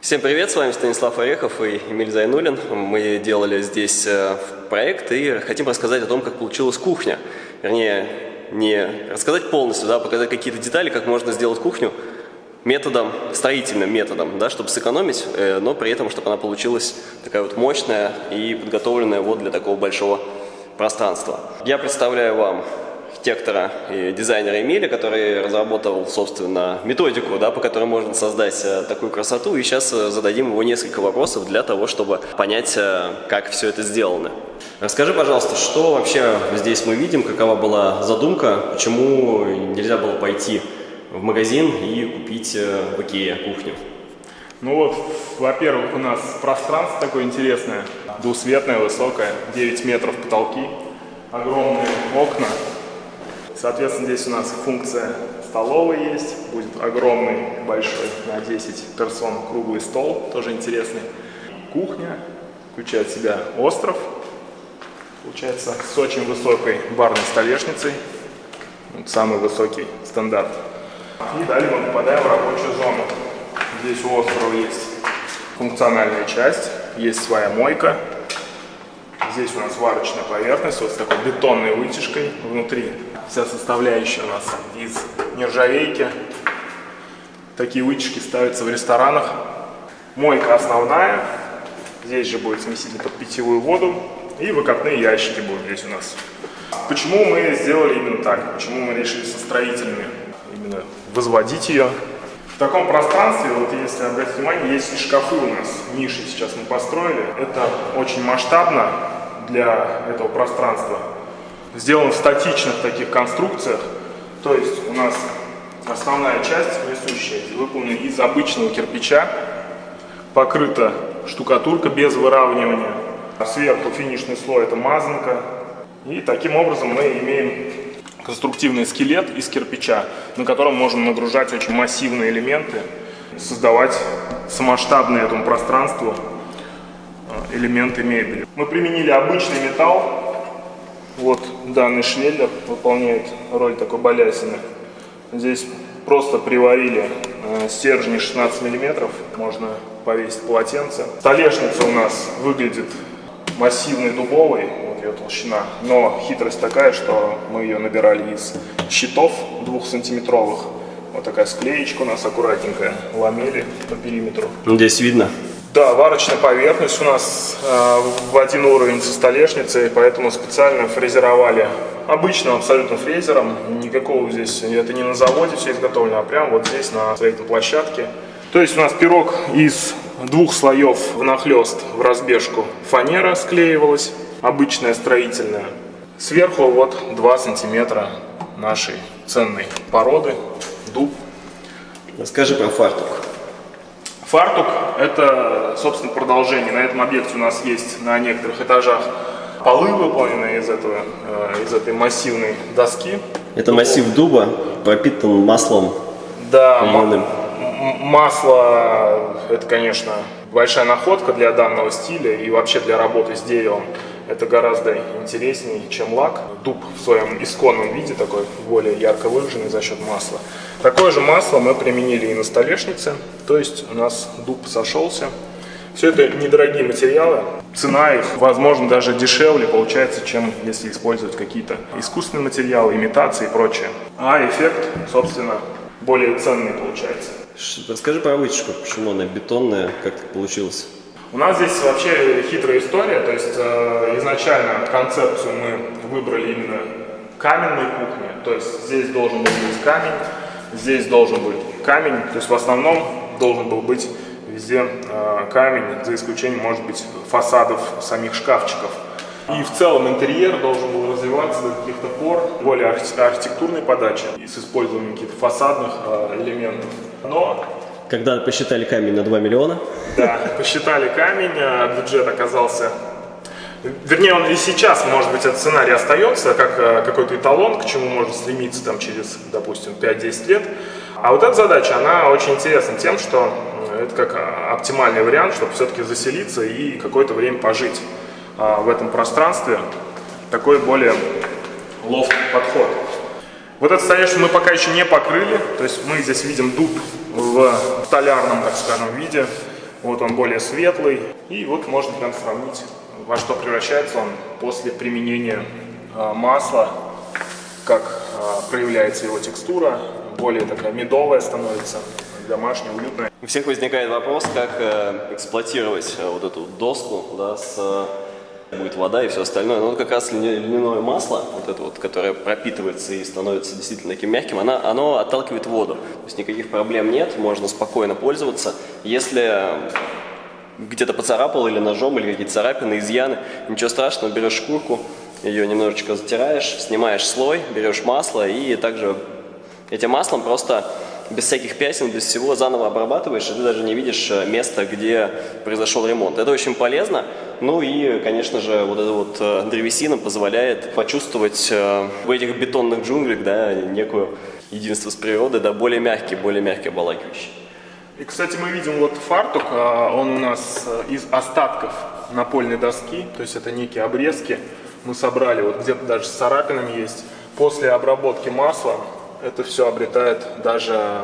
Всем привет, с вами Станислав Орехов и Эмиль Зайнулин. Мы делали здесь э, проект и хотим рассказать о том, как получилась кухня. Вернее, не рассказать полностью, да, а показать какие-то детали, как можно сделать кухню методом, строительным методом, да, чтобы сэкономить, э, но при этом, чтобы она получилась такая вот мощная и подготовленная вот для такого большого пространства. Я представляю вам архитектора и дизайнера Эмиля, который разработал, собственно, методику, да, по которой можно создать э, такую красоту. И сейчас э, зададим его несколько вопросов для того, чтобы понять, э, как все это сделано. Расскажи, пожалуйста, что вообще здесь мы видим, какова была задумка, почему нельзя было пойти в магазин и купить в Икее кухню? Ну вот, во-первых, у нас пространство такое интересное, двусветное, высокое, 9 метров потолки, огромные окна, Соответственно, здесь у нас функция столовой есть, будет огромный, большой, на 10 персон круглый стол, тоже интересный. Кухня, включает в себя остров, получается с очень высокой барной столешницей, вот самый высокий стандарт. И далее мы попадаем в рабочую зону. Здесь у острова есть функциональная часть, есть своя мойка. Здесь у нас варочная поверхность вот с такой бетонной вытяжкой внутри вся составляющая у нас из нержавейки. Такие вытяжки ставятся в ресторанах. Мойка основная. Здесь же будет смеситель под питьевую воду. И выкопные ящики будут здесь у нас. Почему мы сделали именно так? Почему мы решили со строительными именно возводить ее? В таком пространстве, вот если обратить внимание, есть и шкафы у нас. Ниши сейчас мы построили. Это очень масштабно для этого пространства сделан в статичных таких конструкциях. То есть у нас основная часть несущая выполнена из обычного кирпича, покрыта штукатурка без выравнивания. Сверху финишный слой это мазанка. И таким образом мы имеем конструктивный скелет из кирпича, на котором можем нагружать очень массивные элементы, создавать самоштабные этому пространству э, элементы мебели. Мы применили обычный металл, вот данный швеллер выполняет роль такой балясины. Здесь просто приварили э, стержни 16 миллиметров, можно повесить полотенце. Столешница у нас выглядит массивной дубовой, вот ее толщина, но хитрость такая, что мы ее набирали из щитов двухсантиметровых. Вот такая склеечка у нас аккуратненькая, ламели по периметру. Здесь видно? Да, варочная поверхность у нас э, в один уровень со столешницей, поэтому специально фрезеровали обычным абсолютно фрезером. Никакого здесь, это не на заводе все изготовлено, а прямо вот здесь на строительной площадке. То есть у нас пирог из двух слоев внахлест в разбежку фанера склеивалась, обычная строительная. Сверху вот 2 сантиметра нашей ценной породы, дуб. Расскажи про фартук. Фартук – это, собственно, продолжение. На этом объекте у нас есть на некоторых этажах полы, выполненные из, этого, э, из этой массивной доски. Это массив дуба пропитан маслом Да, масло – это, конечно, большая находка для данного стиля и вообще для работы с деревом. Это гораздо интереснее, чем лак. Дуб в своем исконном виде, такой более ярко выраженный за счет масла. Такое же масло мы применили и на столешнице, то есть у нас дуб сошелся. Все это недорогие материалы, цена их, возможно, даже дешевле получается, чем если использовать какие-то искусственные материалы, имитации и прочее. А эффект, собственно, более ценный получается. Расскажи про вытяжку, почему она бетонная, как так получилось? У нас здесь вообще хитрая история, то есть э, изначально концепцию мы выбрали именно каменной кухни, то есть здесь должен быть камень, здесь должен быть камень, то есть в основном должен был быть везде э, камень, за исключением, может быть, фасадов самих шкафчиков. И в целом интерьер должен был развиваться до каких-то пор, более архитектурной подачи, и с использованием каких-то фасадных э, элементов. Но когда посчитали камень на 2 миллиона? Да, посчитали камень, а бюджет оказался... Вернее, он и сейчас, может быть, этот сценарий остается, как э, какой-то эталон, к чему можно стремиться там, через, допустим, 5-10 лет. А вот эта задача, она очень интересна тем, что это как а, оптимальный вариант, чтобы все-таки заселиться и какое-то время пожить а, в этом пространстве. Такой более ловкий подход. Вот это, конечно, мы пока еще не покрыли, то есть мы здесь видим дуб в столярном, так скажем, виде. Вот он более светлый. И вот можно прям сравнить, во что превращается он после применения э, масла, как э, проявляется его текстура, более такая медовая становится, домашняя, уютная. У всех возникает вопрос, как э, эксплуатировать э, вот эту доску да, с будет вода и все остальное. Но вот как раз льняное масло, вот это вот, которое пропитывается и становится действительно таким мягким, оно, оно отталкивает воду. То есть никаких проблем нет, можно спокойно пользоваться. Если где-то поцарапал или ножом, или какие-то царапины, изъяны, ничего страшного, берешь шкурку, ее немножечко затираешь, снимаешь слой, берешь масло и также этим маслом просто без всяких пятен, без всего заново обрабатываешь, и ты даже не видишь э, места, где произошел ремонт. Это очень полезно. Ну и, конечно же, вот эта вот э, древесина позволяет почувствовать э, в этих бетонных джунглях да, некую единство с природой, да, более мягкий, более мягкий обволакивающий. И, кстати, мы видим вот фартук, он у нас из остатков напольной доски, то есть это некие обрезки. Мы собрали, вот где-то даже с царапинами есть. После обработки масла это все обретает даже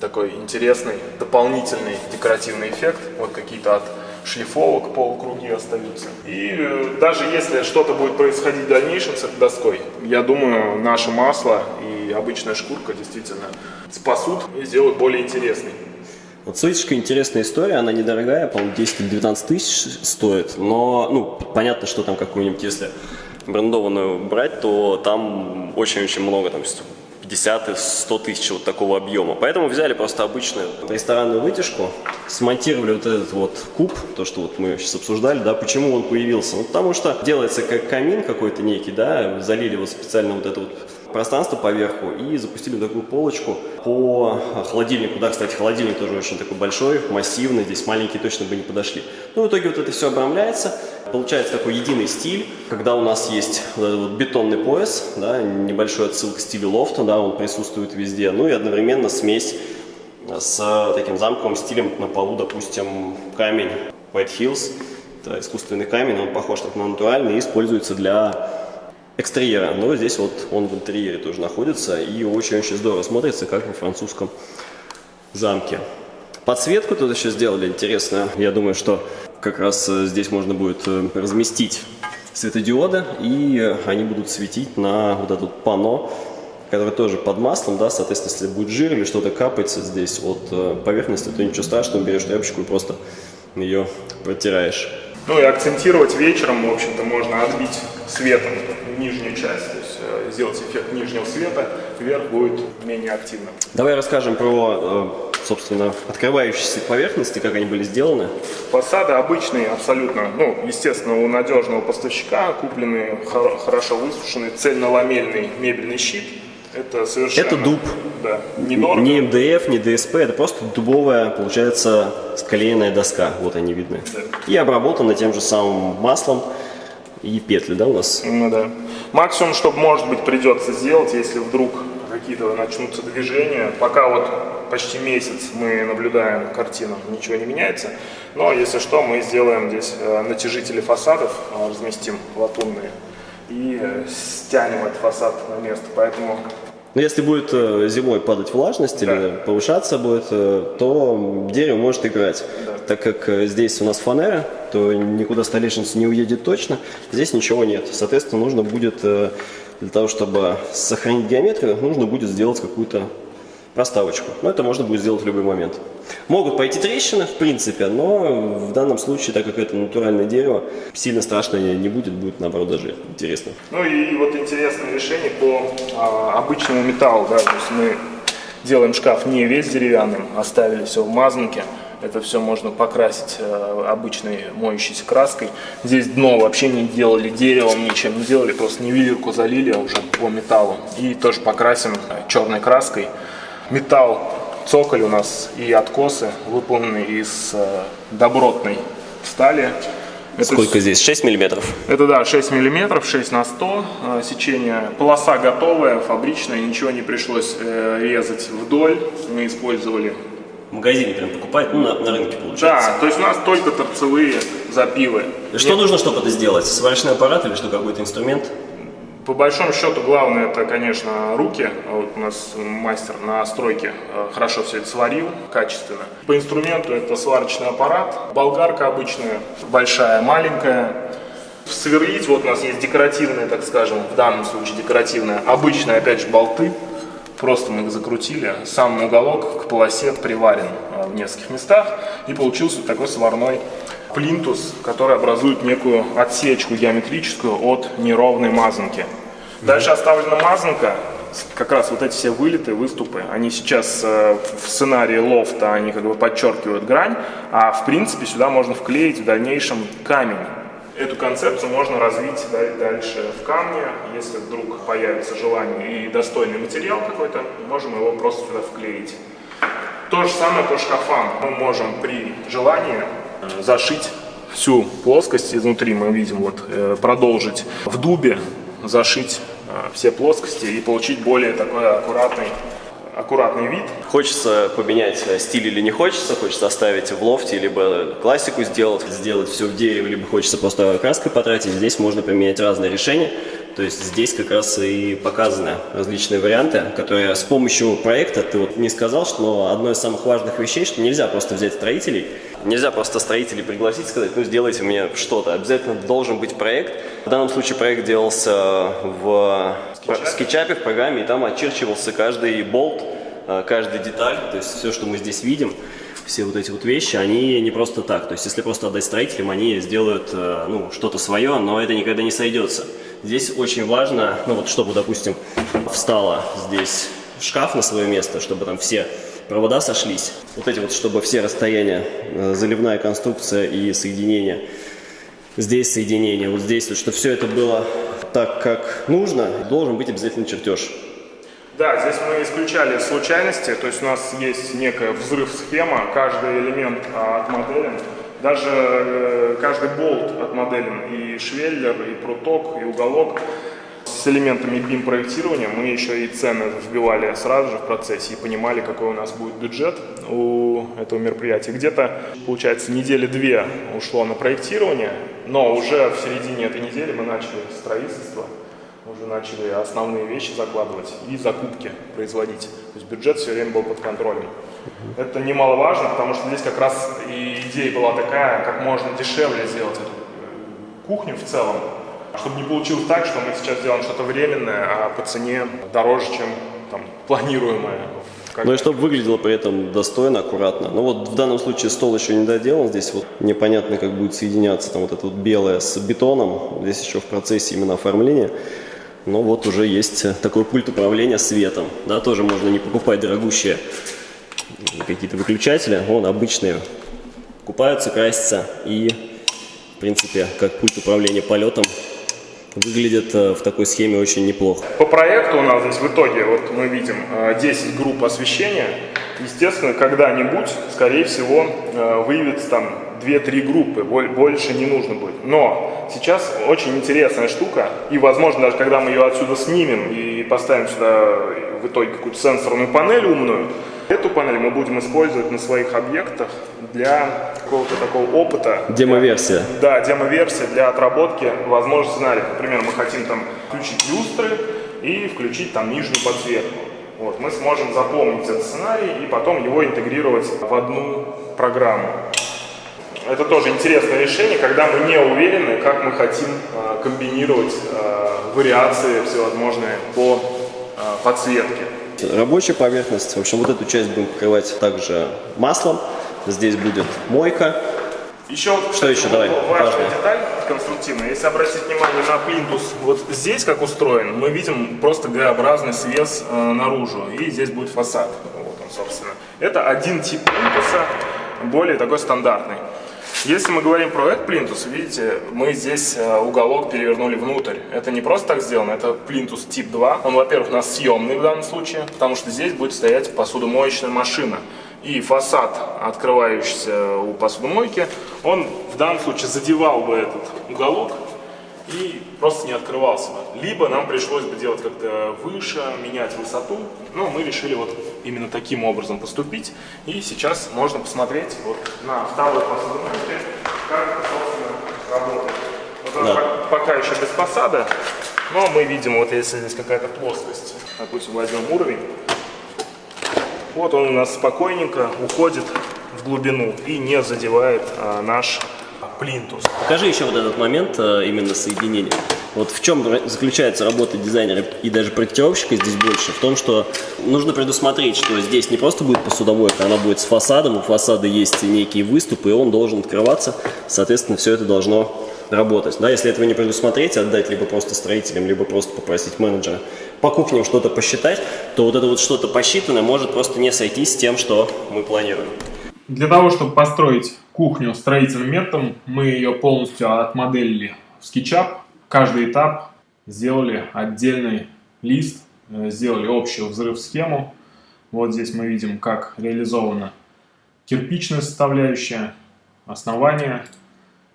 такой интересный дополнительный декоративный эффект. Вот какие-то от шлифовок полукруги остаются. И э, даже если что-то будет происходить в дальнейшем с этой доской, я думаю, наше масло и обычная шкурка действительно спасут и сделают более интересной. Вот Суицка интересная история, она недорогая, по-моему, 10-12 тысяч стоит, но, ну, понятно, что там какую-нибудь, если брендованную брать, то там очень-очень много, там, 50 и 100 тысяч вот такого объема. Поэтому взяли просто обычную ресторанную вытяжку, смонтировали вот этот вот куб, то, что вот мы сейчас обсуждали, да, почему он появился. Ну, потому что делается как камин какой-то некий, да, залили вот специально вот это вот пространство поверху и запустили такую полочку по холодильнику. Да, кстати, холодильник тоже очень такой большой, массивный, здесь маленькие точно бы не подошли. Ну, в итоге вот это все обрамляется, получается такой единый стиль, когда у нас есть вот вот бетонный пояс, да, небольшой отсыл к стилю лофта, да, он присутствует везде, ну и одновременно смесь с таким замковым стилем на полу, допустим, камень White Hills, это искусственный камень, он похож на натуральный и используется для экстерьера, но здесь вот он в интерьере тоже находится и очень-очень здорово смотрится, как во французском замке. Подсветку тут еще сделали интересную. Я думаю, что как раз э, здесь можно будет э, разместить светодиоды, и они будут светить на вот этот панно, который тоже под маслом, да, соответственно, если будет жир или что-то капается здесь от э, поверхности, то ничего страшного, берешь тряпочку и просто ее протираешь. Ну и акцентировать вечером, в общем-то, можно отбить светом нижнюю часть, то есть э, сделать эффект нижнего света, вверх будет менее активным. Давай расскажем про, э, собственно, открывающиеся поверхности, как они были сделаны. Фасады обычные абсолютно, ну, естественно, у надежного поставщика купленный хорошо высушенный цельноламельный мебельный щит. Это совершенно... Это дуб. Да, недорого. Не МДФ, не ДСП, это просто дубовая, получается, склеенная доска. Вот они видны. Да. И обработана тем же самым маслом и петли, да, у нас? Ну да. Максимум, что может быть придется сделать, если вдруг какие-то начнутся движения. Пока вот почти месяц мы наблюдаем картину, ничего не меняется. Но если что, мы сделаем здесь э, натяжители фасадов, э, разместим латунные и э, стянем этот фасад на место. Поэтому но если будет зимой падать влажность да. или повышаться будет, то дерево может играть. Да. Так как здесь у нас фанера, то никуда столешница не уедет точно. Здесь ничего нет. Соответственно, нужно будет, для того, чтобы сохранить геометрию, нужно будет сделать какую-то проставочку. Но это можно будет сделать в любой момент. Могут пойти трещины, в принципе, но в данном случае, так как это натуральное дерево, сильно страшно не будет, будет наоборот даже интересно. Ну и вот интересное решение по а, обычному металлу. Да, то есть мы делаем шкаф не весь деревянным, оставили все в мазнуке. Это все можно покрасить э, обычной моющейся краской. Здесь дно вообще не делали деревом, ничем не делали, просто нивелирку залили уже по металлу. И тоже покрасим черной краской. Металл, цоколь у нас и откосы выполнены из э, добротной стали. Это Сколько здесь? 6 миллиметров? Это да, 6 миллиметров, 6 на 100 э, сечение. Полоса готовая, фабричная, ничего не пришлось резать вдоль. Мы использовали в магазине прям покупать, ну, на, на рынке получается. Да, то есть у нас только торцевые запилы. Что Нет. нужно, чтобы это сделать? Сварочный аппарат или что, какой-то инструмент? По большому счету, главное это, конечно, руки. Вот у нас мастер на стройке э, хорошо все это сварил, качественно. По инструменту это сварочный аппарат, болгарка обычная, большая, маленькая. Сверлить, вот у нас есть декоративные, так скажем, в данном случае декоративные, обычные, опять же, болты. Просто мы закрутили, сам уголок к полосе приварен э, в нескольких местах, и получился такой сварной плинтус, который образует некую отсечку геометрическую от неровной мазанки. Дальше оставлена мазанка, как раз вот эти все вылеты, выступы, они сейчас э, в сценарии лофта, они как бы подчеркивают грань, а в принципе сюда можно вклеить в дальнейшем камень. Эту концепцию можно развить дальше в камне, если вдруг появится желание и достойный материал какой-то, можем его просто сюда вклеить. То же самое по шкафам. Мы можем при желании э, зашить всю плоскость изнутри, мы видим, вот, э, продолжить в дубе, зашить э, все плоскости и получить более такой аккуратный аккуратный вид. Хочется поменять стиль или не хочется, хочется оставить в лофте, либо классику сделать, сделать все в дереве, либо хочется просто краской потратить. Здесь можно применять разные решения. То есть здесь как раз и показаны различные варианты, которые с помощью проекта, ты вот не сказал, что одно из самых важных вещей, что нельзя просто взять строителей, нельзя просто строителей пригласить, сказать, ну сделайте мне что-то. Обязательно должен быть проект. В данном случае проект делался в скетчапе, в программе, и там очерчивался каждый болт, э, каждая деталь, то есть все, что мы здесь видим, все вот эти вот вещи, они не просто так. То есть если просто отдать строителям, они сделают э, ну, что-то свое, но это никогда не сойдется. Здесь очень важно, ну вот чтобы, допустим, встала здесь шкаф на свое место, чтобы там все провода сошлись. Вот эти вот, чтобы все расстояния, э, заливная конструкция и соединение. Здесь соединение, вот здесь, вот, чтобы все это было так, как нужно, должен быть обязательно чертеж. Да, здесь мы исключали случайности, то есть у нас есть некая взрыв-схема, каждый элемент а, отмоделен, даже э, каждый болт отмоделен, и швеллер, и пруток, и уголок. С элементами BIM-проектирования мы еще и цены вбивали сразу же в процессе и понимали, какой у нас будет бюджет у этого мероприятия. Где-то, получается, недели две ушло на проектирование, но уже в середине этой недели мы начали строительство уже начали основные вещи закладывать и закупки производить. То есть бюджет все время был под контролем. Это немаловажно, потому что здесь как раз и идея была такая, как можно дешевле сделать эту э, кухню в целом, чтобы не получилось так, что мы сейчас делаем что-то временное, а по цене дороже, чем там, планируемое. Ну и чтобы выглядело при этом достойно, аккуратно. Но вот в данном случае стол еще не доделан. Здесь вот непонятно, как будет соединяться там вот это вот белое с бетоном. Здесь еще в процессе именно оформления. Но вот уже есть такой пульт управления светом. Да, тоже можно не покупать дорогущие какие-то выключатели. Вон обычные купаются, красятся. И, в принципе, как пульт управления полетом выглядит э, в такой схеме очень неплохо. По проекту у нас здесь в итоге, вот мы видим 10 э, групп освещения. Естественно, когда-нибудь, скорее всего, э, выявится там 2-3 группы, больше не нужно будет. Но сейчас очень интересная штука, и возможно даже когда мы ее отсюда снимем и поставим сюда в итоге какую-то сенсорную панель умную, эту панель мы будем использовать на своих объектах для какого-то такого опыта. Демоверсия. Да, демоверсия для отработки возможных сценариев. Например, мы хотим там включить люстры и включить там нижнюю подсветку. Вот, мы сможем запомнить этот сценарий и потом его интегрировать в одну программу. Это тоже интересное решение, когда мы не уверены, как мы хотим э, комбинировать э, вариации всевозможные по э, подсветке. Рабочая поверхность. В общем, вот эту часть будем покрывать также маслом. Здесь будет мойка. Еще что еще? Давай. Важная деталь конструктивная. Если обратить внимание на плинтус, вот здесь как устроен, мы видим просто Г-образный свес э, наружу. И здесь будет фасад. Вот он, собственно. Это один тип плинтуса, более такой стандартный. Если мы говорим про этот плинтус, видите, мы здесь э, уголок перевернули внутрь. Это не просто так сделано, это плинтус тип 2. Он, во-первых, у нас съемный в данном случае, потому что здесь будет стоять посудомоечная машина. И фасад, открывающийся у посудомойки, он в данном случае задевал бы этот уголок и просто не открывался бы. Либо нам пришлось бы делать как-то выше, менять высоту, но мы решили вот именно таким образом поступить. И сейчас можно посмотреть вот на второй посудомойке, как это, собственно, работает. Вот да. пока еще без фасада, Но мы видим, вот если здесь какая-то плоскость, допустим, возьмем уровень, вот он у нас спокойненько уходит в глубину и не задевает а, наш плинтус. Покажи еще вот этот момент а, именно соединения. Вот в чем заключается работа дизайнера и даже проектировщика здесь больше? В том, что нужно предусмотреть, что здесь не просто будет посудомойка, она будет с фасадом, у фасада есть некие выступы, и он должен открываться, соответственно, все это должно работать. Да, если этого не предусмотреть, отдать либо просто строителям, либо просто попросить менеджера по кухням что-то посчитать, то вот это вот что-то посчитанное может просто не сойтись с тем, что мы планируем. Для того, чтобы построить кухню строительным методом, мы ее полностью отмоделили в SketchUp. Каждый этап сделали отдельный лист, э, сделали общую взрыв-схему. Вот здесь мы видим, как реализована кирпичная составляющая, основание.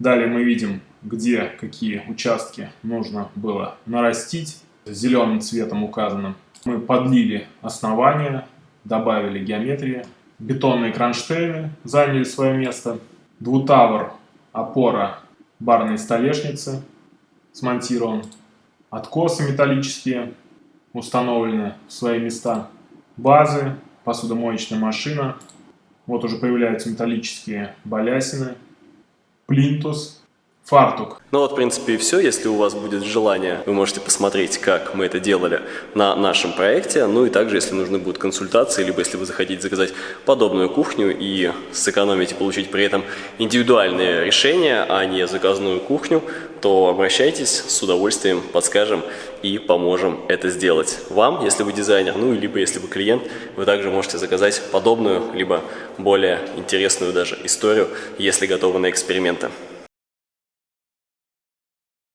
Далее мы видим, где какие участки нужно было нарастить, зеленым цветом указанным. Мы подлили основание, добавили геометрии. Бетонные кронштейны заняли свое место. Двутавр, опора барной столешницы смонтирован. Откосы металлические установлены в свои места. Базы, посудомоечная машина. Вот уже появляются металлические балясины. Плинтус, фартук. Ну вот, в принципе, и все. Если у вас будет желание, вы можете посмотреть, как мы это делали на нашем проекте. Ну и также, если нужны будут консультации, либо если вы захотите заказать подобную кухню и сэкономить и получить при этом индивидуальное решение, а не заказную кухню, то обращайтесь, с удовольствием подскажем и поможем это сделать. Вам, если вы дизайнер, ну, либо если вы клиент, вы также можете заказать подобную, либо более интересную даже историю, если готовы на эксперименты.